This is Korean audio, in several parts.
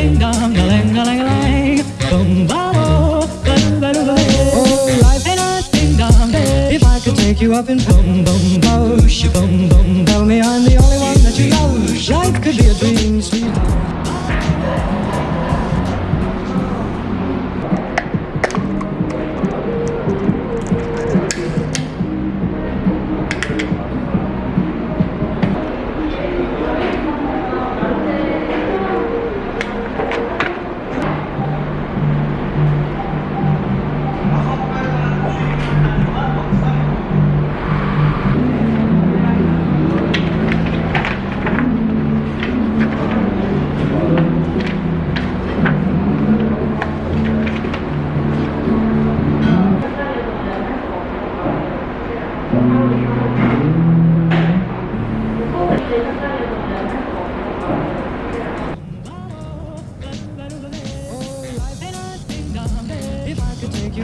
ding dong, a ling a ling a ling, boom ba bo, ba ba ba. Oh, life ain't a ding dong. If I could take you up and boom boom boom, boom boom, tell me I'm the only one that you know. Life could be a dream,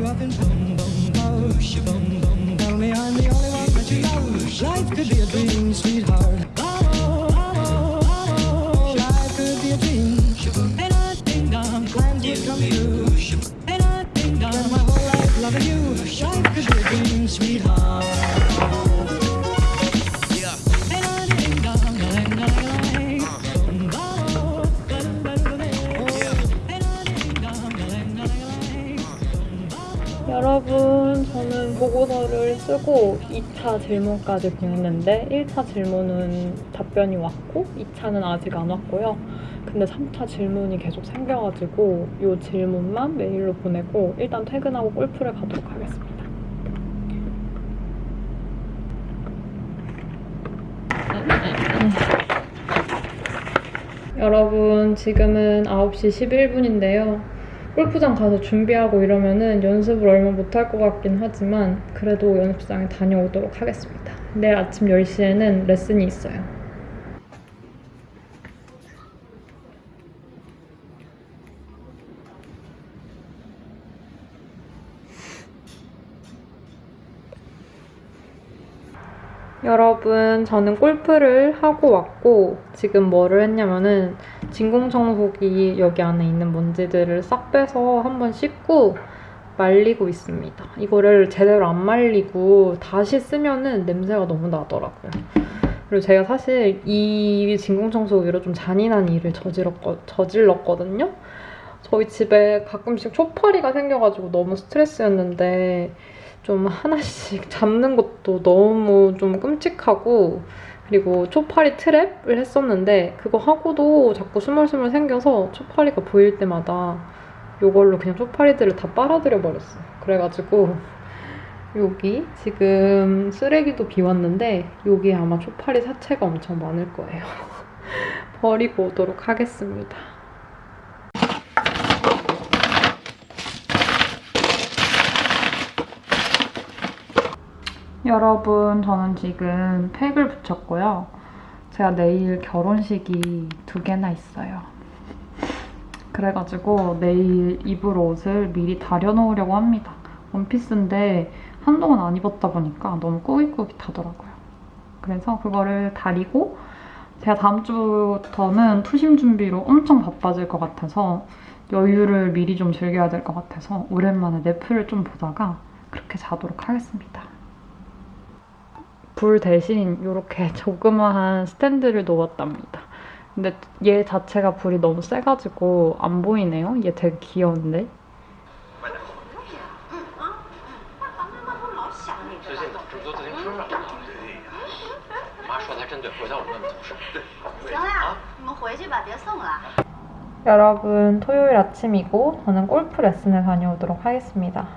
up and boom boom boom, boom boom, 여러분, 저는 보고서를 쓰고 2차 질문까지 보냈는데 1차 질문은 답변이 왔고 2차는 아직 안 왔고요. 근데 3차 질문이 계속 생겨가지고 이 질문만 메일로 보내고 일단 퇴근하고 골프를 가도록 하겠습니다. 여러분, 지금은 9시 11분인데요. 골프장 가서 준비하고 이러면은 연습을 얼마 못할 것 같긴 하지만 그래도 연습장에 다녀오도록 하겠습니다. 내일 아침 10시에는 레슨이 있어요. 여러분, 저는 골프를 하고 왔고, 지금 뭐를 했냐면은, 진공청소기 여기 안에 있는 먼지들을 싹 빼서 한번 씻고 말리고 있습니다. 이거를 제대로 안 말리고 다시 쓰면은 냄새가 너무 나더라고요. 그리고 제가 사실 이 진공청소기로 좀 잔인한 일을 저질렀거, 저질렀거든요. 저희 집에 가끔씩 초파리가 생겨가지고 너무 스트레스였는데, 좀 하나씩 잡는 것도 너무 좀 끔찍하고 그리고 초파리 트랩을 했었는데 그거 하고도 자꾸 스멀스멀 생겨서 초파리가 보일 때마다 이걸로 그냥 초파리들을 다 빨아들여 버렸어요. 그래가지고 여기 지금 쓰레기도 비웠는데 여기에 아마 초파리 사체가 엄청 많을 거예요. 버리고 오도록 하겠습니다. 여러분, 저는 지금 팩을 붙였고요. 제가 내일 결혼식이 두 개나 있어요. 그래가지고 내일 입을 옷을 미리 다려놓으려고 합니다. 원피스인데 한동안 안 입었다 보니까 너무 꾸깃꾸깃하더라고요. 그래서 그거를 다리고 제가 다음 주부터는 투심 준비로 엄청 바빠질 것 같아서 여유를 미리 좀 즐겨야 될 것 같아서 오랜만에 넷플을 좀 보다가 그렇게 자도록 하겠습니다. 불 대신 이렇게 조그마한 스탠드를 놓았답니다. 근데 얘 자체가 불이 너무 세가지고 안 보이네요. 얘 되게 귀여운데? 여러분 토요일 아침이고 저는 골프 레슨을 다녀오도록 하겠습니다.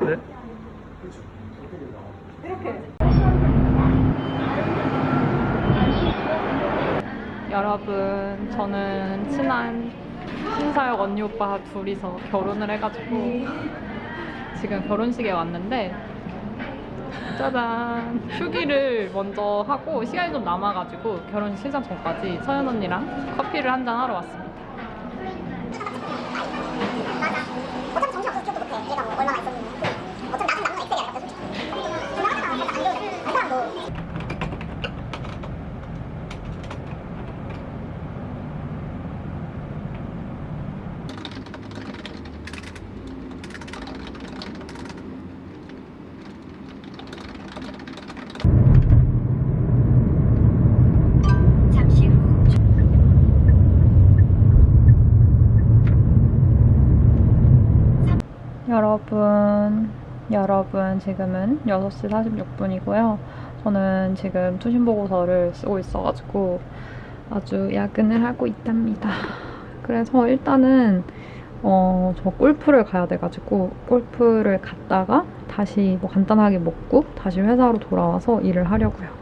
네? 여러분, 저는 친한 신사역 언니 오빠 둘이서 결혼을 해가지고 지금 결혼식에 왔는데 짜잔 휴기를 먼저 하고 시간이 좀 남아가지고 결혼식 시작 전까지 서연 언니랑 커피를 한잔 하러 왔습니다. 어차피 정신 없어서 기억도 못해. 얘가 뭐 얼마나 있었는지. 어차피 나중에 나중에 엑셀이야. 솔직히. 나가잖아. 안 좋은데. 안 사람도. 여러분, 여러분, 지금은 6시 46분이고요. 저는 지금 투신 보고서를 쓰고 있어가지고 아주 야근을 하고 있답니다. 그래서 일단은 어, 저 골프를 가야 돼가지고 골프를 갔다가 다시 뭐 간단하게 먹고 다시 회사로 돌아와서 일을 하려고요.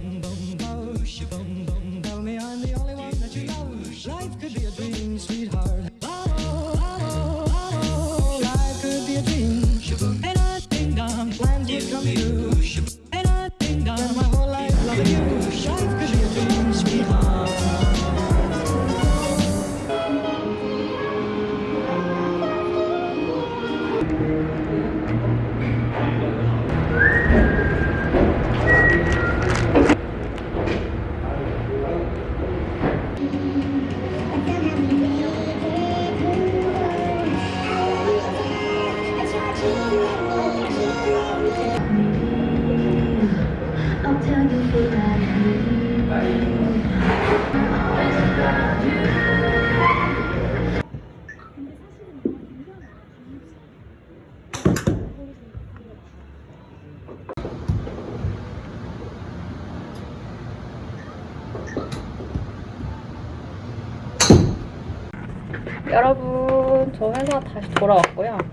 여러분, 저 회사 다시 돌아왔고요.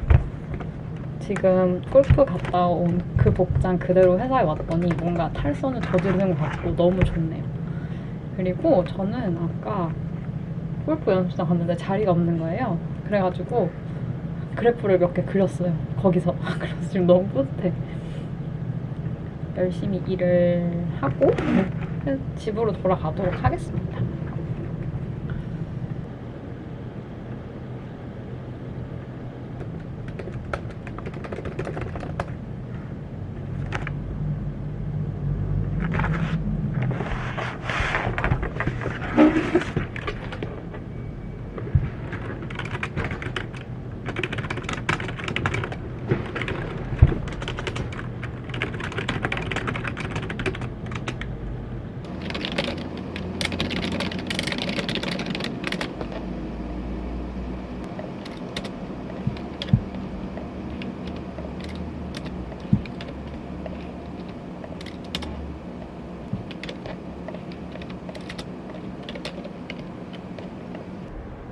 지금 골프 갔다 온 그 복장 그대로 회사에 왔더니 뭔가 탈선을 저지르는 것 같고 너무 좋네요. 그리고 저는 아까 골프 연습장 갔는데 자리가 없는 거예요. 그래가지고 그래프를 몇 개 그렸어요. 거기서. 그래서 지금 너무 뿌듯해. 열심히 일을 하고 집으로 돌아가도록 하겠습니다.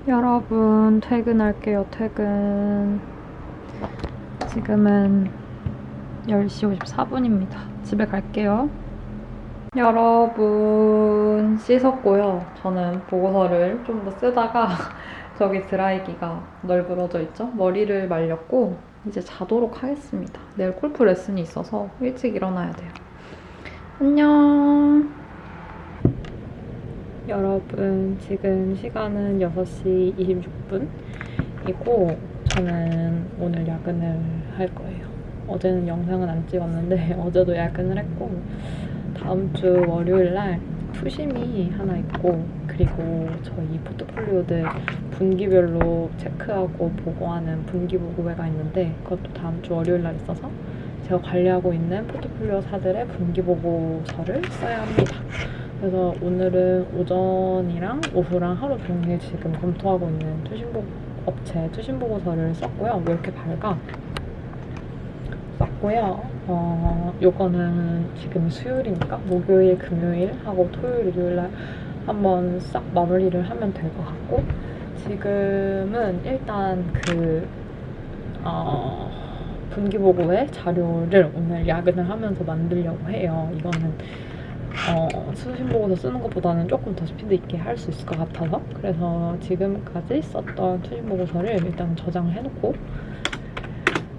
여러분, 퇴근할게요, 퇴근. 지금은 10시 54분입니다. 집에 갈게요. 여러분, 씻었고요. 저는 보고서를 좀 더 쓰다가 저기 드라이기가 널브러져 있죠? 머리를 말렸고, 이제 자도록 하겠습니다. 내일 골프 레슨이 있어서 일찍 일어나야 돼요. 안녕. 여러분, 지금 시간은 6시 26분이고, 저는 오늘 야근을 할 거예요. 어제는 영상은 안 찍었는데, 어제도 야근을 했고, 다음 주 월요일 날 투심이 하나 있고, 그리고 저희 포트폴리오들 분기별로 체크하고 보고하는 분기 보고회가 있는데, 그것도 다음 주 월요일 날 있어서, 제가 관리하고 있는 포트폴리오사들의 분기 보고서를 써야 합니다. 그래서 오늘은 오전이랑 오후랑 하루 종일 지금 검토하고 있는 투신보 업체 투신 보고서를 썼고요. 왜 이렇게 밝아? 썼고요. 어, 요거는 지금 수요일이니까 목요일, 금요일 하고 토요일, 일요일 날 한번 싹 마무리를 하면 될 것 같고 지금은 일단 그 어, 분기보고회 자료를 오늘 야근을 하면서 만들려고 해요. 이거는 어, 수신 보고서 쓰는 것보다는 조금 더 스피드 있게 할 수 있을 것 같아서 그래서 지금까지 썼던 투신 보고서를 일단 저장을 해놓고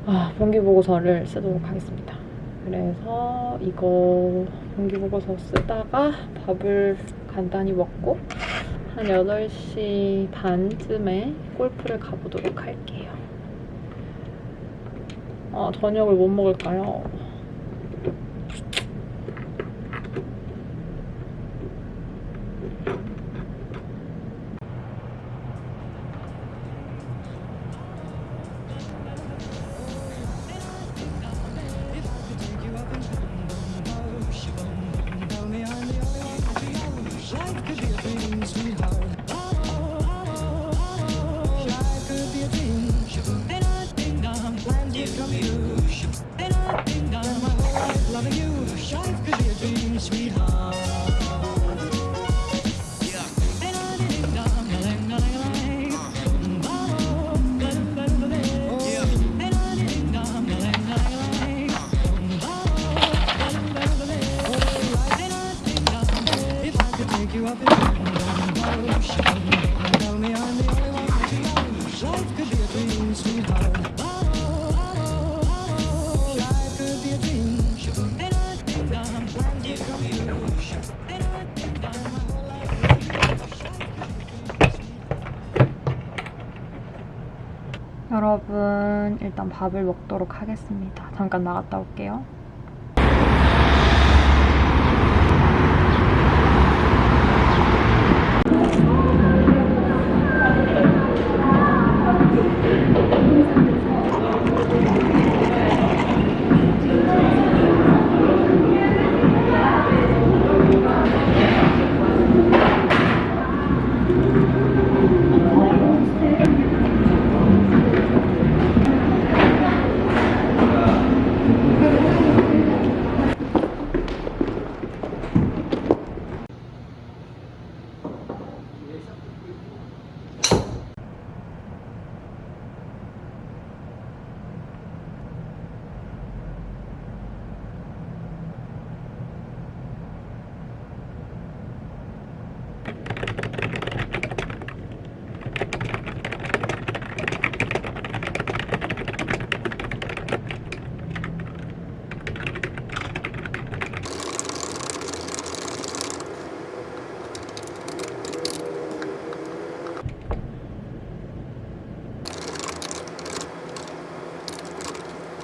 아, 분기 보고서를 쓰도록 하겠습니다. 그래서 이거 분기 보고서 쓰다가 밥을 간단히 먹고 한 8시 반쯤에 골프를 가보도록 할게요. 아, 저녁을 못 먹을까요? 여러분 일단 밥을 먹도록 하겠습니다. 잠깐 나갔다 올게요.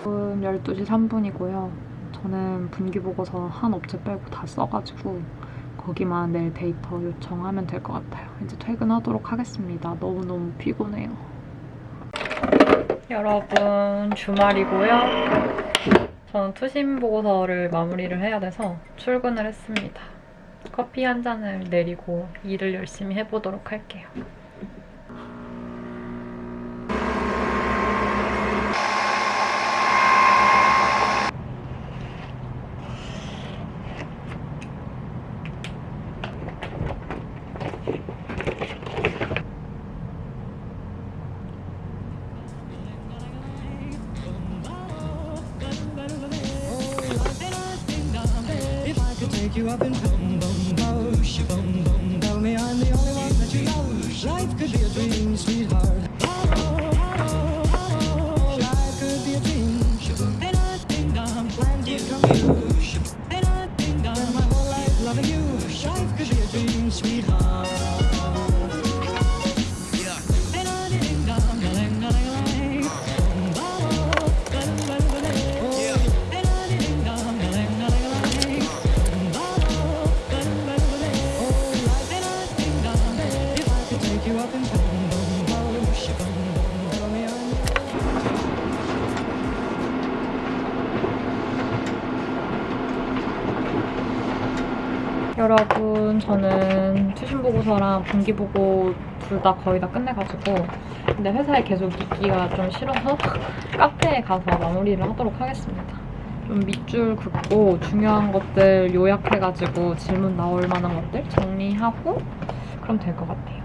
지금 12시 3분이고요. 저는 분기보고서 한 업체 빼고 다 써가지고 거기만 내일 데이터 요청하면 될 것 같아요. 이제 퇴근하도록 하겠습니다. 너무너무 피곤해요. 여러분 주말이고요. 저는 투신 보고서를 마무리를 해야 돼서 출근을 했습니다. 커피 한 잔을 내리고 일을 열심히 해보도록 할게요. 여러분 저는 투신 보고서랑 분기 보고 둘 다 거의 다 끝내가지고 근데 회사에 계속 있기가 좀 싫어서 카페에 가서 마무리를 하도록 하겠습니다. 좀 밑줄 긋고 중요한 것들 요약해가지고 질문 나올 만한 것들 정리하고 그럼 될 것 같아요.